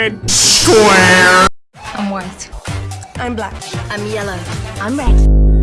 Square. I'm white. I'm black. I'm yellow. I'm red.